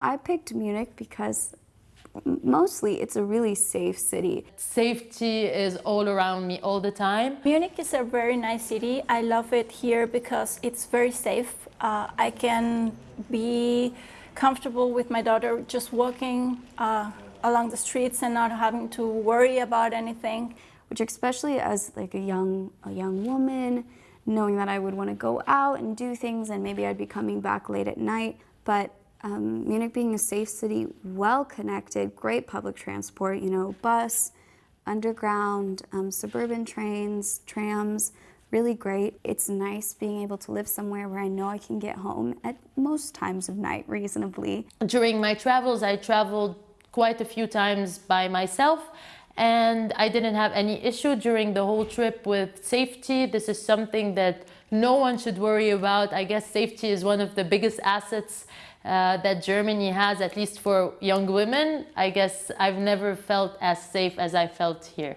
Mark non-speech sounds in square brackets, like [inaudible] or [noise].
I picked Munich because mostly it's a really safe city. Safety is all around me all the time. Munich is a very nice city. I love it here because it's very safe. Uh, I can be comfortable with my daughter just walking uh, along the streets and not having to worry about anything. Which especially as like a young, a young woman, knowing that I would want to go out and do things and maybe I'd be coming back late at night. But um, Munich being a safe city, well connected, great public transport, you know, bus, underground, um, suburban trains, trams, really great. It's nice being able to live somewhere where I know I can get home at most times of night [laughs] reasonably. During my travels, I traveled quite a few times by myself and I didn't have any issue during the whole trip with safety. This is something that no one should worry about. I guess safety is one of the biggest assets uh, that Germany has, at least for young women. I guess I've never felt as safe as I felt here.